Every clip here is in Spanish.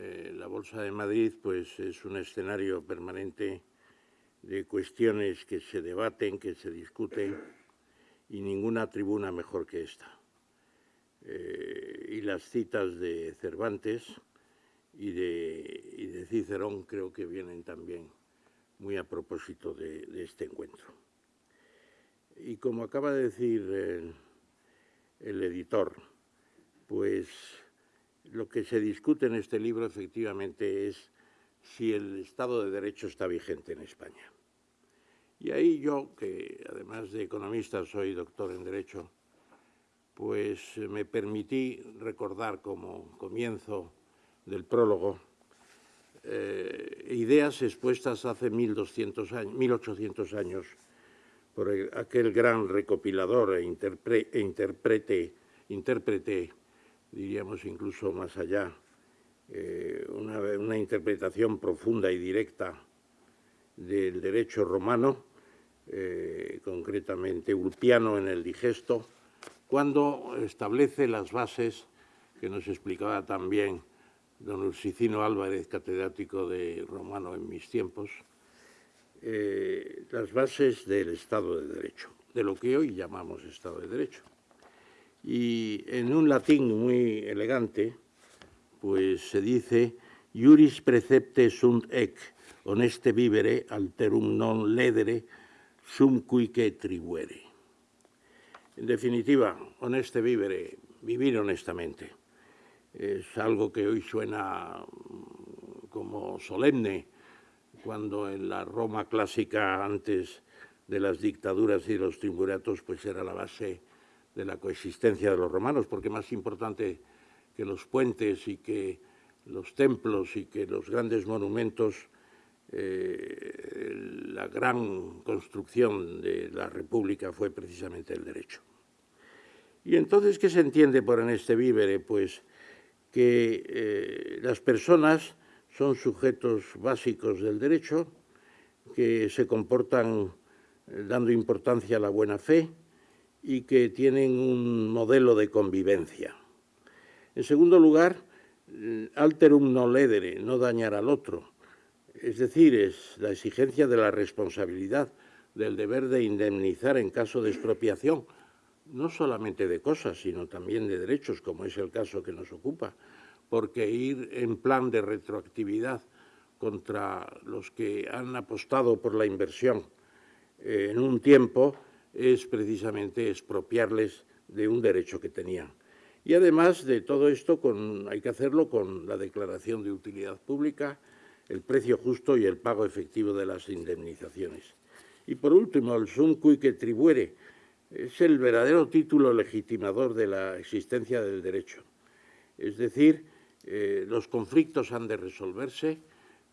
Eh, la Bolsa de Madrid pues, es un escenario permanente de cuestiones que se debaten, que se discuten, y ninguna tribuna mejor que esta. Eh, y las citas de Cervantes y de, Cicerón creo que vienen también muy a propósito de, de este encuentro. Y como acaba de decir el, el editor, pues lo que se discute en este libro efectivamente es si el Estado de Derecho está vigente en España. Y ahí yo, que además de economista soy doctor en Derecho, pues me permití recordar como comienzo del prólogo eh, ideas expuestas hace 1200 años, 1800 años por el, aquel gran recopilador e, interpre, e interprete, intérprete diríamos incluso más allá, eh, una, una, interpretación profunda y directa del derecho romano, eh, concretamente Ulpiano en el Digesto, cuando establece las bases que nos explicaba también don Ursicino Álvarez, catedrático de romano en mis tiempos, eh, las bases del Estado de Derecho, de lo que hoy llamamos Estado de Derecho y en un latín muy elegante, pues se dice «Iuris precepte sunt ec, honeste vivere, alterum non ledere, sum cuique tribuere». En definitiva, honeste vivere, vivir honestamente. Es algo que hoy suena como solemne, cuando en la Roma clásica, antes de las dictaduras y los triunviratos, pues era la base de la coexistencia de los romanos, porque más importante que los puentes y que los templos y que los grandes monumentos, eh, la gran construcción de la República fue precisamente el derecho. Y entonces, ¿qué se entiende por en este vívere? Pues que eh, las personas son sujetos básicos del derecho, que se comportan eh, dando importancia a la buena fe, y que tienen un modelo de convivencia. En segundo lugar, alterum no ledere, no dañar al otro. Es decir, es la exigencia de la responsabilidad, del deber de indemnizar en caso de expropiación, no solamente de cosas, sino también de derechos, como es el caso que nos ocupa, porque ir en plan de retroactividad contra los que han apostado por la inversión eh, en un tiempo es precisamente expropiarles de un derecho que tenían. Y además de todo esto, hay que hacerlo con la declaración de utilidad pública, el precio justo y el pago efectivo de las indemnizaciones. Y por último, el sum que tribuere es el verdadero título legitimador de la existencia del derecho. Es decir, eh, los conflictos han de resolverse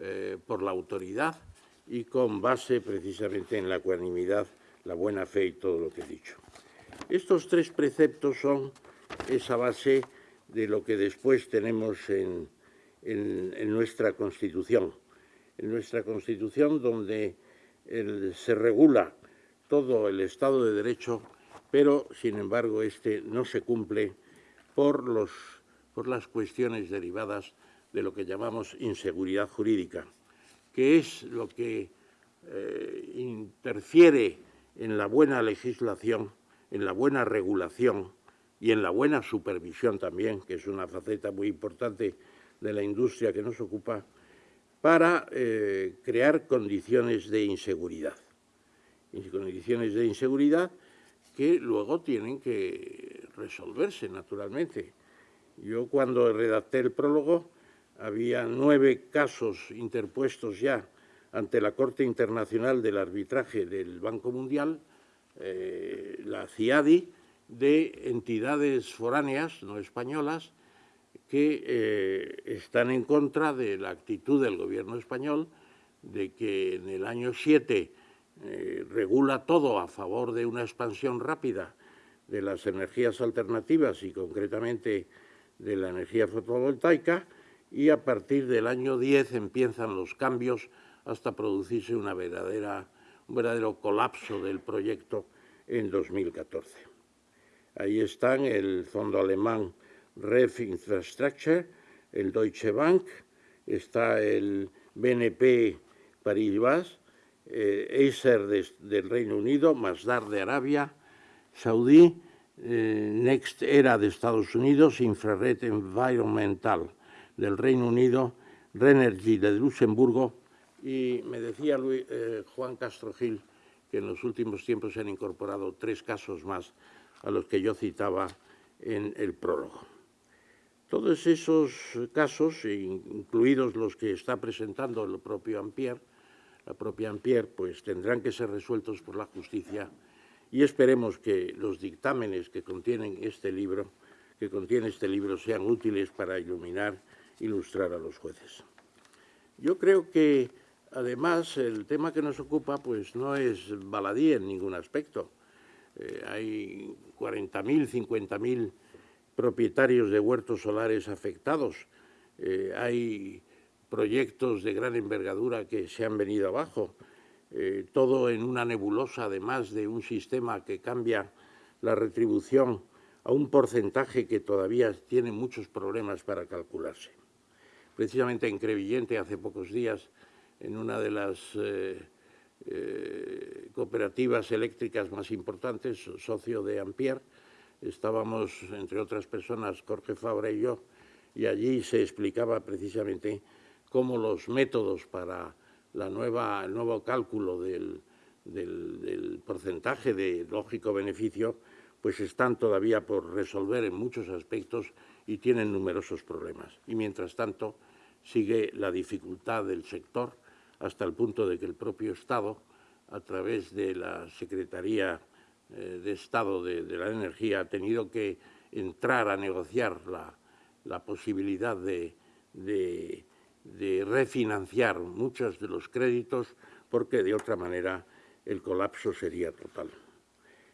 eh, por la autoridad y con base precisamente en la ecuanimidad la buena fe y todo lo que he dicho. Estos tres preceptos son esa base de lo que después tenemos en, en, nuestra Constitución. En nuestra Constitución donde se regula todo el Estado de Derecho, pero, sin embargo, este no se cumple por, los, por las cuestiones derivadas de lo que llamamos inseguridad jurídica, que es lo que eh, interfiere en la buena legislación, en la buena regulación y en la buena supervisión también, que es una faceta muy importante de la industria que nos ocupa, para eh, crear condiciones de inseguridad. Condiciones de inseguridad que luego tienen que resolverse, naturalmente. Yo cuando redacté el prólogo había nueve casos interpuestos ya ante la Corte Internacional del Arbitraje del Banco Mundial, eh, la CIADI, de entidades foráneas, no españolas, que eh, están en contra de la actitud del gobierno español de que en el año 7 eh, regula todo a favor de una expansión rápida de las energías alternativas y concretamente de la energía fotovoltaica y a partir del año 10 empiezan los cambios hasta producirse una verdadera, un verdadero colapso del proyecto en 2014. Ahí están el fondo alemán REF Infrastructure, el Deutsche Bank, está el BNP Paribas, eh, Acer del Reino Unido, Masdar de Arabia, Saudí, eh, Next Era de Estados Unidos, Infrared Environmental del Reino Unido, Renergy de Luxemburgo y me decía eh, Juan Castro Gil que en los últimos tiempos se han incorporado tres casos más a los que yo citaba en el prólogo. Todos esos casos, incluidos los que está presentando el propio Ampier, la propia Ampier, pues tendrán que ser resueltos por la justicia y esperemos que los dictámenes que contienen este libro, que contiene este libro, sean útiles para iluminar, ilustrar a los jueces. Yo creo que, además, el tema que nos ocupa pues no es baladí en ningún aspecto. Eh, hay 40.000, 50.000 propietarios de huertos solares afectados. Eh, hay proyectos de gran envergadura que se han venido abajo. Eh, todo en una nebulosa, además de un sistema que cambia la retribución a un porcentaje que todavía tiene muchos problemas para calcularse. Precisamente en Crevillente, hace pocos días, en una de las eh, eh, cooperativas eléctricas más importantes, socio de Ampier, estábamos, entre otras personas, Jorge Fabra y yo, y allí se explicaba precisamente cómo los métodos para la nueva, el nuevo cálculo del, porcentaje de lógico beneficio, pues están todavía por resolver en muchos aspectos y tienen numerosos problemas. Y mientras tanto sigue la dificultad del sector hasta el punto de que el propio Estado, a través de la Secretaría eh, de Estado de, la Energía, ha tenido que entrar a negociar la, posibilidad de de refinanciar muchos de los créditos porque de otra manera el colapso sería total,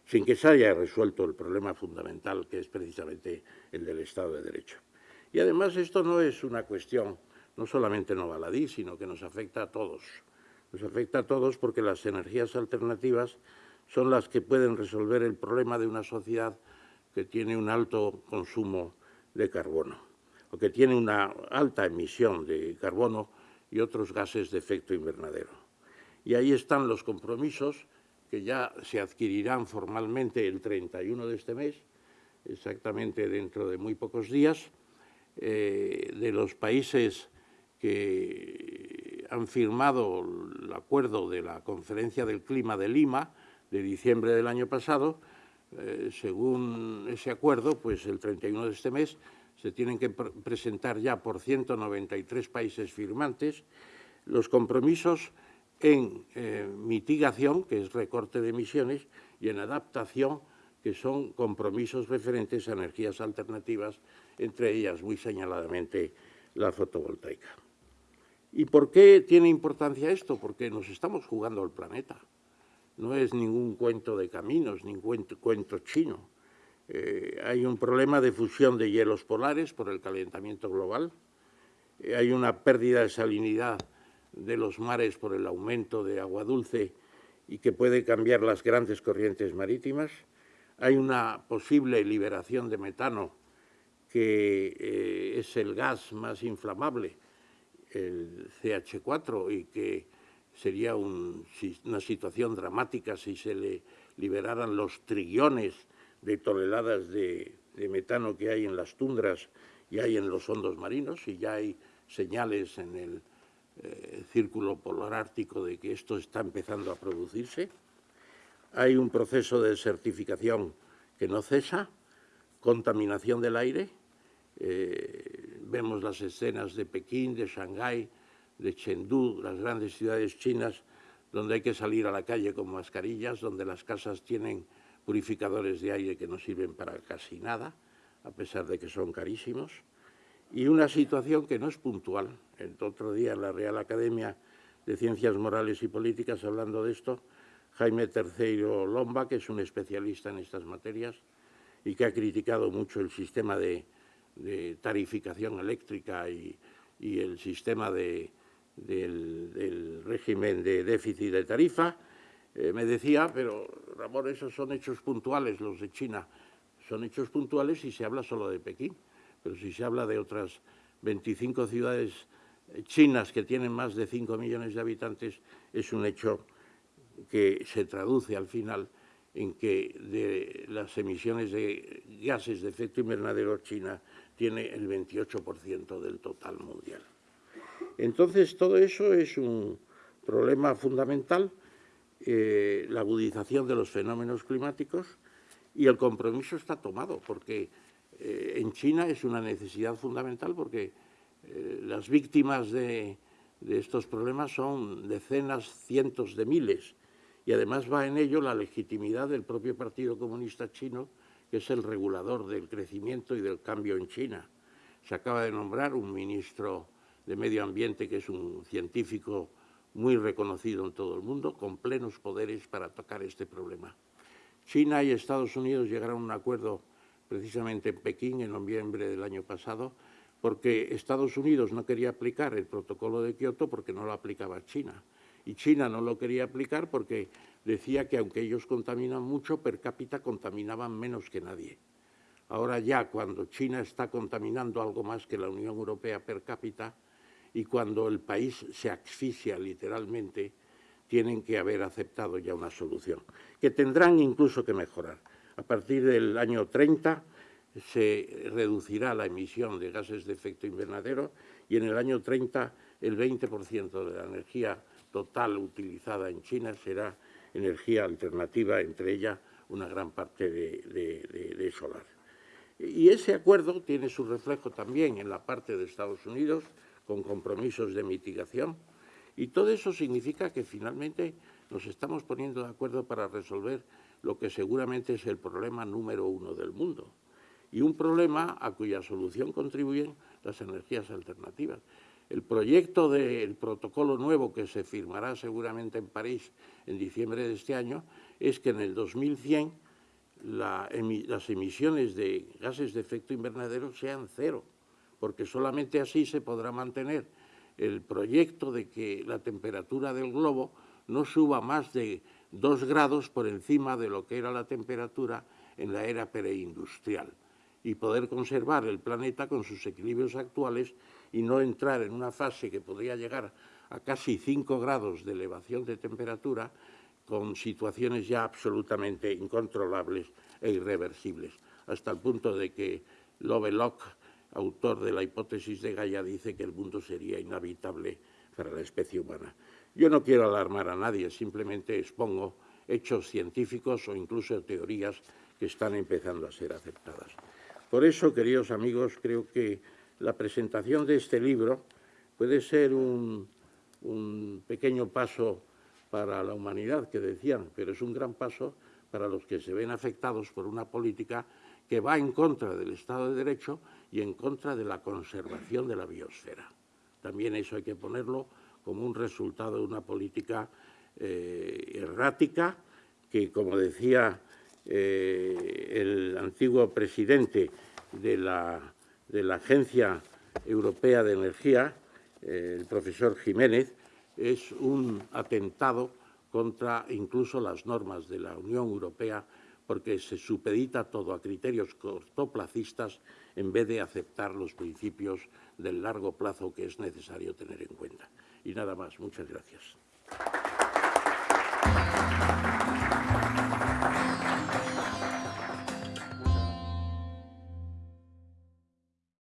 sin que se haya resuelto el problema fundamental que es precisamente el del Estado de Derecho. Y además esto no es una cuestión no solamente no baladí, sino que nos afecta a todos. Nos afecta a todos porque las energías alternativas son las que pueden resolver el problema de una sociedad que tiene un alto consumo de carbono que tiene una alta emisión de carbono y otros gases de efecto invernadero. Y ahí están los compromisos que ya se adquirirán formalmente el 31 de este mes, exactamente dentro de muy pocos días, eh, de los países que han firmado el acuerdo de la Conferencia del Clima de Lima de diciembre del año pasado, eh, según ese acuerdo, pues el 31 de este mes se tienen que presentar ya por 193 países firmantes los compromisos en eh, mitigación, que es recorte de emisiones, y en adaptación, que son compromisos referentes a energías alternativas, entre ellas muy señaladamente la fotovoltaica. ¿Y por qué tiene importancia esto? Porque nos estamos jugando al planeta. No es ningún cuento de caminos, ningún cuento chino. Eh, hay un problema de fusión de hielos polares por el calentamiento global, eh, hay una pérdida de salinidad de los mares por el aumento de agua dulce y que puede cambiar las grandes corrientes marítimas, hay una posible liberación de metano que eh, es el gas más inflamable, el CH4, y que sería una situación dramática si se le liberaran los trillones de toneladas de, metano que hay en las tundras y hay en los hondos marinos y ya hay señales en el eh, círculo polar ártico de que esto está empezando a producirse. Hay un proceso de desertificación que no cesa, contaminación del aire. Eh, vemos las escenas de Pekín, de Shanghái, de Chengdu, las grandes ciudades chinas, donde hay que salir a la calle con mascarillas, donde las casas tienen purificadores de aire que no sirven para casi nada, a pesar de que son carísimos, y una situación que no es puntual. El otro día en la Real Academia de Ciencias Morales y Políticas, hablando de esto, Jaime Terceiro Lomba, que es un especialista en estas materias y que ha criticado mucho el sistema de, tarificación eléctrica y, el sistema del régimen de déficit de tarifa, eh, me decía, pero Ramón, esos son hechos puntuales, los de China. Son hechos puntuales si se habla solo de Pekín, pero si se habla de otras 25 ciudades chinas que tienen más de 5 millones de habitantes es un hecho que se traduce al final en que de las emisiones de gases de efecto invernadero China tiene el 28% del total mundial. Entonces, todo eso es un problema fundamental, eh, la agudización de los fenómenos climáticos, y el compromiso está tomado, porque eh, en China es una necesidad fundamental, porque eh, las víctimas de, de estos problemas son decenas, cientos de miles, y además va en ello la legitimidad del propio Partido Comunista Chino, que es el regulador del crecimiento y del cambio en China. Se acaba de nombrar un ministro de Medio Ambiente que es un científico muy reconocido en todo el mundo, con plenos poderes para tocar este problema. China y Estados Unidos llegaron a un acuerdo precisamente en Pekín en noviembre del año pasado, porque Estados Unidos no quería aplicar el protocolo de Kioto porque no lo aplicaba China. Y China no lo quería aplicar porque decía que aunque ellos contaminan mucho, per cápita contaminaban menos que nadie. Ahora ya, cuando China está contaminando algo más que la Unión Europea per cápita y cuando el país se asfixia literalmente, tienen que haber aceptado ya una solución, que tendrán incluso que mejorar. A partir del año 30 se reducirá la emisión de gases de efecto invernadero y en el año 30 el 20% de la energía total utilizada en China será energía alternativa, entre ellas una gran parte de, solar. Y ese acuerdo tiene su reflejo también en la parte de Estados Unidos, con compromisos de mitigación, y todo eso significa que finalmente nos estamos poniendo de acuerdo para resolver lo que seguramente es el problema número uno del mundo, y un problema a cuya solución contribuyen las energías alternativas. El proyecto del protocolo nuevo que se firmará seguramente en París en diciembre de este año es que en el 2100 las emisiones de gases de efecto invernadero sean cero, porque solamente así se podrá mantener el proyecto de que la temperatura del globo no suba más de dos grados por encima de lo que era la temperatura en la era preindustrial y poder conservar el planeta con sus equilibrios actuales y no entrar en una fase que podría llegar a casi 5 grados de elevación de temperatura con situaciones ya absolutamente incontrolables e irreversibles, hasta el punto de que Lovelock, autor de la hipótesis de Gaia, dice que el mundo sería inhabitable para la especie humana. Yo no quiero alarmar a nadie, simplemente expongo hechos científicos o incluso teorías que están empezando a ser aceptadas. Por eso, queridos amigos, creo que la presentación de este libro puede ser un, pequeño paso para la humanidad, que decían, pero es un gran paso para los que se ven afectados por una política que va en contra del Estado de Derecho y en contra de la conservación de la biosfera. También eso hay que ponerlo como un resultado de una política eh, errática que, como decía eh, el antiguo presidente de la de la Agencia Europea de Energía, eh, el profesor Jiménez, es un atentado contra incluso las normas de la Unión Europea porque se supedita todo a criterios cortoplacistas en vez de aceptar los principios del largo plazo que es necesario tener en cuenta. Y nada más. Muchas gracias.